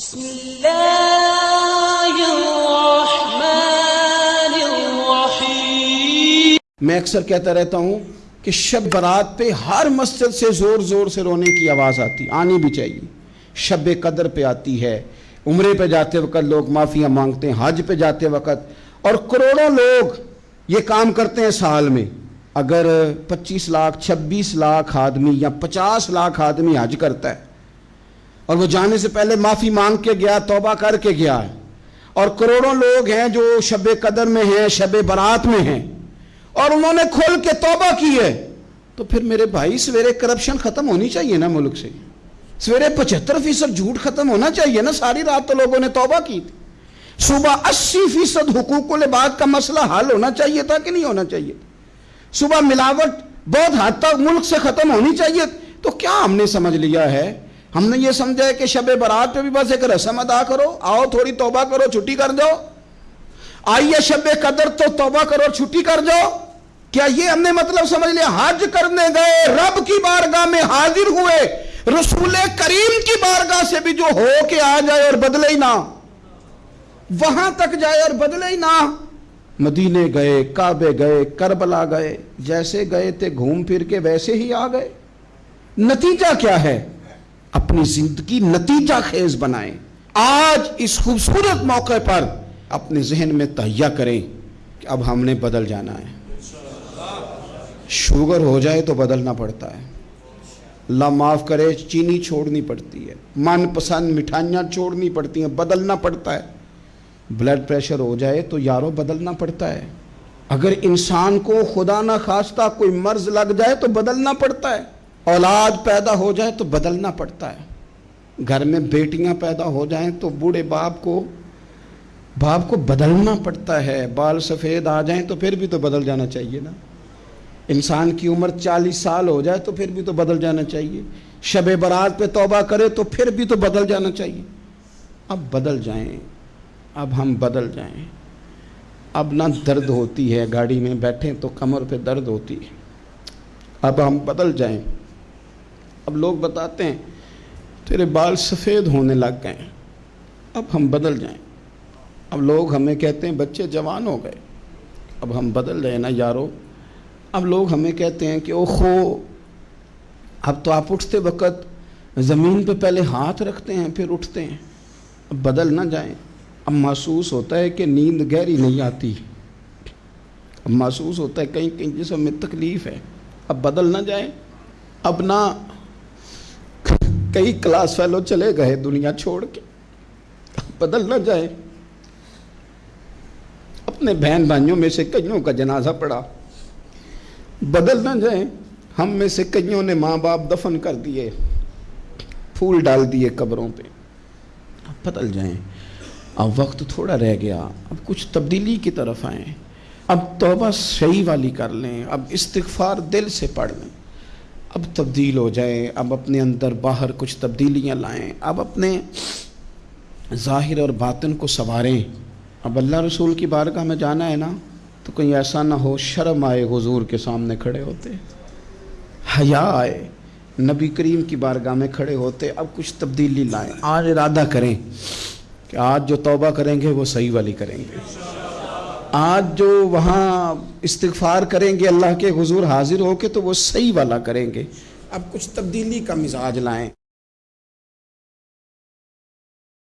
بسم الله الرحمن الرحيم. میں اکثر کہتا رہتا ہوں کہ شب برات پہ ہر مسجد سے زور زور سے رونے کی آواز آتی، آنی بھی چاہیے۔ شب قدر پہ آتی ہے، عمرے پہ جاتے وقت لوگ معافیاں مانگتے ہیں، حج پہ جاتے وقت۔ اور کروڑوں لوگ یہ کام کرتے ہیں سال میں۔ اگر پچیس لاکھ، چھبیس لاکھ آدمی یا پچاس لاکھ آدمی حج کرتا ہے اور وہ جانے سے پہلے معافی مانگ کے گیا، توبہ کر کے گیا ہے۔ اور کروڑوں لوگ ہیں جو شب قدر میں ہیں، شب برات میں ہیں۔ اور انہوں نے کھول کے توبہ کی ہے۔ تو پھر میرے بھائی، سویرے کرپشن ختم ہونی چاہیے نا ملک سے۔ سویرے پچہتر فیصد جھوٹ ختم ہونا چاہیے نا۔ ساری رات تو لوگوں نے توبہ کی تھی۔ صبح اسی فیصد حقوق العباد کا مسئلہ حل ہونا چاہیے تھا کہ نہیں ہونا چاہیے تھا؟ صبح ملاوٹ بہت حد تک ملک سے ختم ہونی چاہیے۔ تو کیا ہم نے سمجھ لیا ہے؟ ہم نے یہ سمجھا ہے کہ شب برات پہ بھی بس ایک رسم ادا کرو، آؤ تھوڑی توبہ کرو، چھٹی کر جاؤ۔ آئیے شب قدر تو توبہ کرو، چھٹی کر جاؤ۔ کیا یہ ہم نے مطلب سمجھ لیا؟ حج کرنے گئے، رب کی بارگاہ میں حاضر ہوئے، رسول کریم کی بارگاہ سے بھی جو ہو کے آ جائے اور بدلے ہی نہ۔ وہاں تک جائے اور بدلے ہی نہ۔ مدینے گئے، کعبے گئے، کربلا گئے، جیسے گئے تھے، گھوم پھر کے ویسے ہی آ گئے۔ نتیجہ کیا ہے؟ اپنی زندگی نتیجہ خیز بنائیں۔ آج اس خوبصورت موقع پر اپنے ذہن میں تہیا کریں کہ اب ہم نے بدل جانا ہے۔ شوگر ہو جائے تو بدلنا پڑتا ہے۔ اللہ معاف کرے، چینی چھوڑنی پڑتی ہے۔ من پسند مٹھائیاں چھوڑنی پڑتی ہیں، بدلنا پڑتا ہے۔ بلڈ پریشر ہو جائے تو یارو بدلنا پڑتا ہے۔ اگر انسان کو خدا نہ خواستہ کوئی مرض لگ جائے تو بدلنا پڑتا ہے۔ اولاد پیدا ہو جائے تو بدلنا پڑتا ہے۔ گھر میں بیٹیاں پیدا ہو جائیں تو بوڑھے باپ کو باپ کو بدلنا پڑتا ہے۔ بال سفید آ جائیں تو پھر بھی تو بدل جانا چاہیے نا۔ انسان کی عمر چالیس سال ہو جائے تو پھر بھی تو بدل جانا چاہیے۔ شب برات پہ توبہ کرے تو پھر بھی تو بدل جانا چاہیے۔ اب بدل جائیں۔ اب ہم بدل جائیں۔ اب نہ درد ہوتی ہے گاڑی میں بیٹھیں تو کمر پہ درد ہوتی ہے۔ اب ہم بدل جائیں۔ اب لوگ بتاتے ہیں، تیرے بال سفید ہونے لگ گئے، اب ہم بدل جائیں۔ اب لوگ ہمیں کہتے ہیں، بچے جوان ہو گئے۔ اب ہم بدل جائیں نا یارو۔ اب لوگ ہمیں کہتے ہیں کہ او خو اب تو آپ اٹھتے وقت زمین پہ پہلے ہاتھ رکھتے ہیں، پھر اٹھتے ہیں۔ اب بدل نہ جائیں۔ اب محسوس ہوتا ہے کہ نیند گہری نہیں آتی۔ اب محسوس ہوتا ہے کہیں کہیں جسم میں تکلیف ہے۔ اب بدل نہ جائیں۔ اب نہ کئی کلاس فیلو چلے گئے دنیا چھوڑ کے۔ بدل نہ جائیں۔ اپنے بہن بھائیوں میں سے کئیوں کا جنازہ پڑا۔ بدل نہ جائیں۔ ہم میں سے کئیوں نے ماں باپ دفن کر دیے۔ پھول ڈال دیے قبروں پہ۔ اب بدل جائیں۔ اب وقت تھوڑا رہ گیا۔ اب کچھ تبدیلی کی طرف آئیں۔ اب توبہ صحیح والی کر لیں۔ اب استغفار دل سے پڑھ لیں۔ اب تبدیل ہو جائیں، اب اپنے اندر باہر کچھ تبدیلیاں لائیں، اب اپنے ظاہر اور باطن کو سنواریں۔ اب اللہ رسول کی بارگاہ میں جانا ہے نا، تو کہیں ایسا نہ ہو شرم آئے حضور کے سامنے کھڑے ہوتے۔ حیا آئے، نبی کریم کی بارگاہ میں کھڑے ہوتے، اب کچھ تبدیلی لائیں۔ آج ارادہ کریں کہ آج جو توبہ کریں گے وہ صحیح والی کریں گے۔ آج جو وہاں استغفار کریں گے اللہ کے حضور حاضر ہو کے تو وہ صحیح والا کریں گے۔ اب کچھ تبدیلی کا مزاج لائیں۔